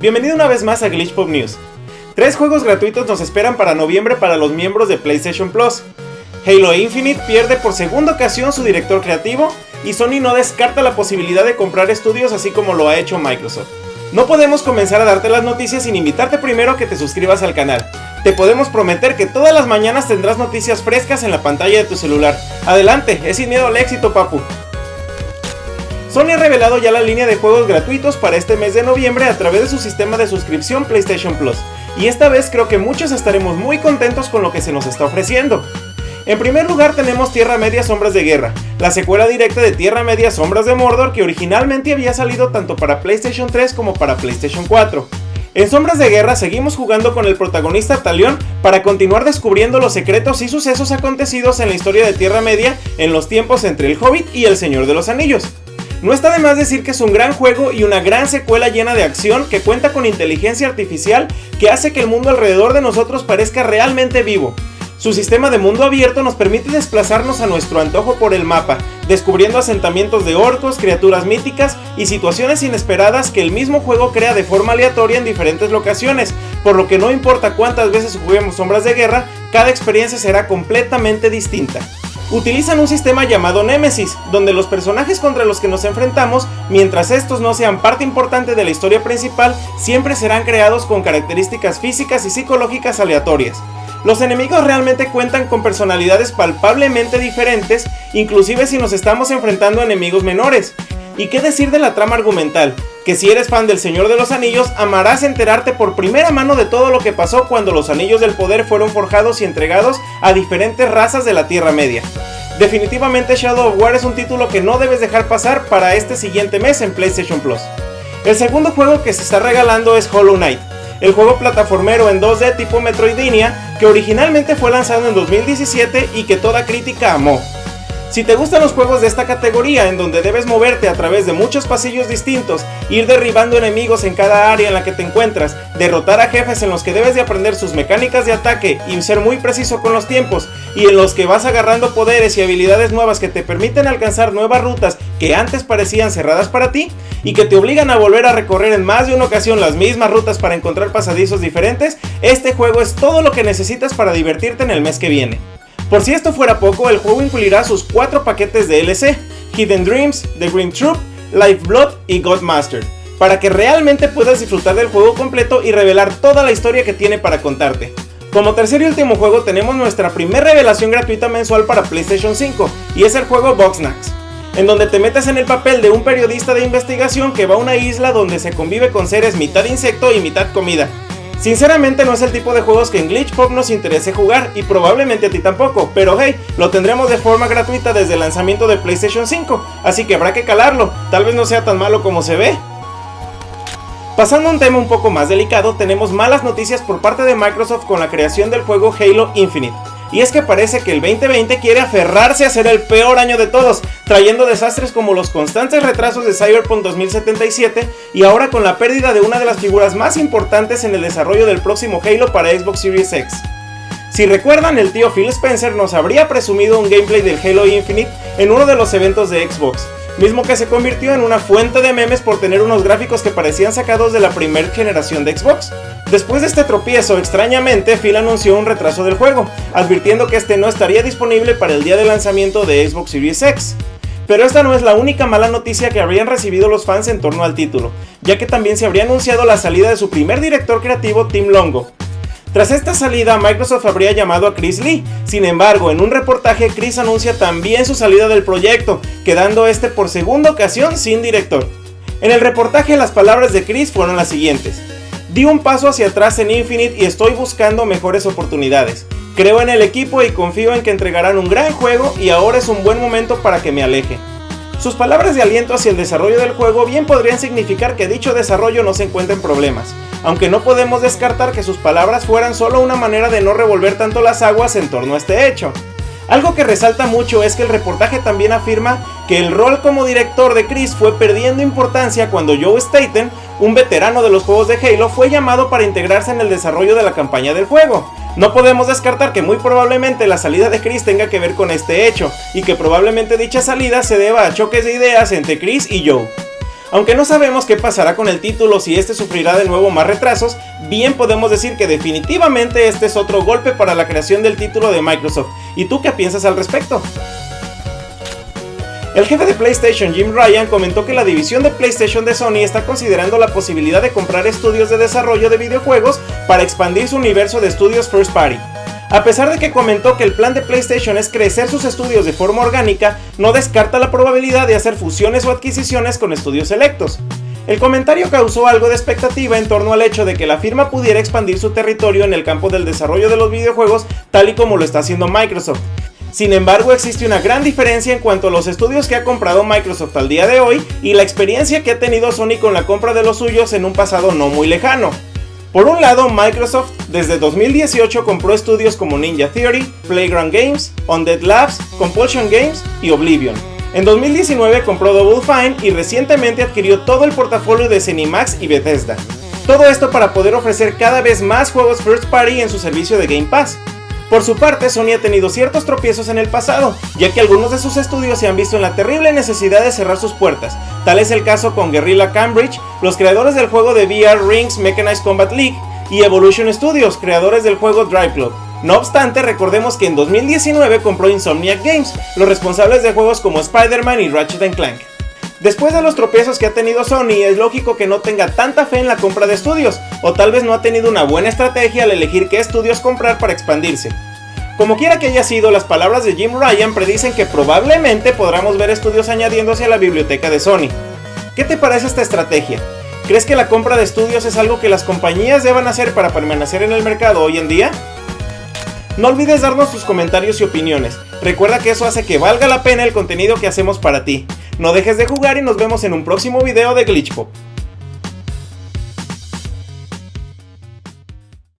Bienvenido una vez más a Glitch Pop News. Tres juegos gratuitos nos esperan para noviembre para los miembros de PlayStation Plus. Halo Infinite pierde por segunda ocasión su director creativo y Sony no descarta la posibilidad de comprar estudios así como lo ha hecho Microsoft. No podemos comenzar a darte las noticias sin invitarte primero a que te suscribas al canal. Te podemos prometer que todas las mañanas tendrás noticias frescas en la pantalla de tu celular. Adelante, es sin miedo al éxito, papu. Sony ha revelado ya la línea de juegos gratuitos para este mes de noviembre a través de su sistema de suscripción PlayStation Plus, y esta vez creo que muchos estaremos muy contentos con lo que se nos está ofreciendo. En primer lugar tenemos Tierra Media Sombras de Guerra, la secuela directa de Tierra Media Sombras de Mordor que originalmente había salido tanto para PlayStation 3 como para PlayStation 4. En Sombras de Guerra seguimos jugando con el protagonista Talion para continuar descubriendo los secretos y sucesos acontecidos en la historia de Tierra Media en los tiempos entre el Hobbit y el Señor de los Anillos. No está de más decir que es un gran juego y una gran secuela llena de acción que cuenta con inteligencia artificial que hace que el mundo alrededor de nosotros parezca realmente vivo. Su sistema de mundo abierto nos permite desplazarnos a nuestro antojo por el mapa, descubriendo asentamientos de orcos, criaturas míticas y situaciones inesperadas que el mismo juego crea de forma aleatoria en diferentes locaciones, por lo que no importa cuántas veces juguemos Sombras de Guerra, cada experiencia será completamente distinta utilizan un sistema llamado Nemesis, donde los personajes contra los que nos enfrentamos, mientras estos no sean parte importante de la historia principal, siempre serán creados con características físicas y psicológicas aleatorias. Los enemigos realmente cuentan con personalidades palpablemente diferentes, inclusive si nos estamos enfrentando a enemigos menores. ¿Y qué decir de la trama argumental? Que si eres fan del Señor de los Anillos, amarás enterarte por primera mano de todo lo que pasó cuando los Anillos del Poder fueron forjados y entregados a diferentes razas de la Tierra Media. Definitivamente Shadow of War es un título que no debes dejar pasar para este siguiente mes en PlayStation Plus. El segundo juego que se está regalando es Hollow Knight, el juego plataformero en 2D tipo Metroidvania que originalmente fue lanzado en 2017 y que toda crítica amó. Si te gustan los juegos de esta categoría en donde debes moverte a través de muchos pasillos distintos, ir derribando enemigos en cada área en la que te encuentras, derrotar a jefes en los que debes de aprender sus mecánicas de ataque y ser muy preciso con los tiempos, y en los que vas agarrando poderes y habilidades nuevas que te permiten alcanzar nuevas rutas que antes parecían cerradas para ti, y que te obligan a volver a recorrer en más de una ocasión las mismas rutas para encontrar pasadizos diferentes, este juego es todo lo que necesitas para divertirte en el mes que viene. Por si esto fuera poco, el juego incluirá sus cuatro paquetes de LC, Hidden Dreams, The Green Troop, Life Blood y Godmaster, para que realmente puedas disfrutar del juego completo y revelar toda la historia que tiene para contarte. Como tercer y último juego tenemos nuestra primera revelación gratuita mensual para PlayStation 5, y es el juego Boxnax, en donde te metes en el papel de un periodista de investigación que va a una isla donde se convive con seres mitad insecto y mitad comida, Sinceramente no es el tipo de juegos que en Glitch Pop nos interese jugar y probablemente a ti tampoco, pero hey, lo tendremos de forma gratuita desde el lanzamiento de PlayStation 5, así que habrá que calarlo, tal vez no sea tan malo como se ve. Pasando a un tema un poco más delicado, tenemos malas noticias por parte de Microsoft con la creación del juego Halo Infinite. Y es que parece que el 2020 quiere aferrarse a ser el peor año de todos, trayendo desastres como los constantes retrasos de Cyberpunk 2077 y ahora con la pérdida de una de las figuras más importantes en el desarrollo del próximo Halo para Xbox Series X. Si recuerdan, el tío Phil Spencer nos habría presumido un gameplay del Halo Infinite en uno de los eventos de Xbox, mismo que se convirtió en una fuente de memes por tener unos gráficos que parecían sacados de la primera generación de Xbox. Después de este tropiezo, extrañamente, Phil anunció un retraso del juego, advirtiendo que este no estaría disponible para el día de lanzamiento de Xbox Series X. Pero esta no es la única mala noticia que habrían recibido los fans en torno al título, ya que también se habría anunciado la salida de su primer director creativo Tim Longo, tras esta salida, Microsoft habría llamado a Chris Lee. Sin embargo, en un reportaje, Chris anuncia también su salida del proyecto, quedando este por segunda ocasión sin director. En el reportaje, las palabras de Chris fueron las siguientes. Di un paso hacia atrás en Infinite y estoy buscando mejores oportunidades. Creo en el equipo y confío en que entregarán un gran juego y ahora es un buen momento para que me aleje. Sus palabras de aliento hacia el desarrollo del juego bien podrían significar que dicho desarrollo no se encuentra en problemas, aunque no podemos descartar que sus palabras fueran solo una manera de no revolver tanto las aguas en torno a este hecho. Algo que resalta mucho es que el reportaje también afirma que el rol como director de Chris fue perdiendo importancia cuando Joe Staten, un veterano de los juegos de Halo, fue llamado para integrarse en el desarrollo de la campaña del juego. No podemos descartar que muy probablemente la salida de Chris tenga que ver con este hecho, y que probablemente dicha salida se deba a choques de ideas entre Chris y Joe. Aunque no sabemos qué pasará con el título si este sufrirá de nuevo más retrasos, bien podemos decir que definitivamente este es otro golpe para la creación del título de Microsoft. ¿Y tú qué piensas al respecto? El jefe de PlayStation, Jim Ryan, comentó que la división de PlayStation de Sony está considerando la posibilidad de comprar estudios de desarrollo de videojuegos para expandir su universo de estudios first party. A pesar de que comentó que el plan de PlayStation es crecer sus estudios de forma orgánica, no descarta la probabilidad de hacer fusiones o adquisiciones con estudios selectos. El comentario causó algo de expectativa en torno al hecho de que la firma pudiera expandir su territorio en el campo del desarrollo de los videojuegos tal y como lo está haciendo Microsoft. Sin embargo, existe una gran diferencia en cuanto a los estudios que ha comprado Microsoft al día de hoy y la experiencia que ha tenido Sony con la compra de los suyos en un pasado no muy lejano. Por un lado, Microsoft desde 2018 compró estudios como Ninja Theory, Playground Games, Undead Labs, Compulsion Games y Oblivion. En 2019 compró Double Fine y recientemente adquirió todo el portafolio de Cinemax y Bethesda. Todo esto para poder ofrecer cada vez más juegos first party en su servicio de Game Pass. Por su parte, Sony ha tenido ciertos tropiezos en el pasado, ya que algunos de sus estudios se han visto en la terrible necesidad de cerrar sus puertas. Tal es el caso con Guerrilla Cambridge, los creadores del juego de VR Rings Mechanized Combat League, y Evolution Studios, creadores del juego Drive Club. No obstante, recordemos que en 2019 compró Insomniac Games, los responsables de juegos como Spider-Man y Ratchet Clank. Después de los tropiezos que ha tenido Sony, es lógico que no tenga tanta fe en la compra de estudios, o tal vez no ha tenido una buena estrategia al elegir qué estudios comprar para expandirse. Como quiera que haya sido, las palabras de Jim Ryan predicen que probablemente podremos ver estudios añadiéndose a la biblioteca de Sony. ¿Qué te parece esta estrategia? ¿Crees que la compra de estudios es algo que las compañías deban hacer para permanecer en el mercado hoy en día? No olvides darnos tus comentarios y opiniones. Recuerda que eso hace que valga la pena el contenido que hacemos para ti. No dejes de jugar y nos vemos en un próximo video de Glitchpop.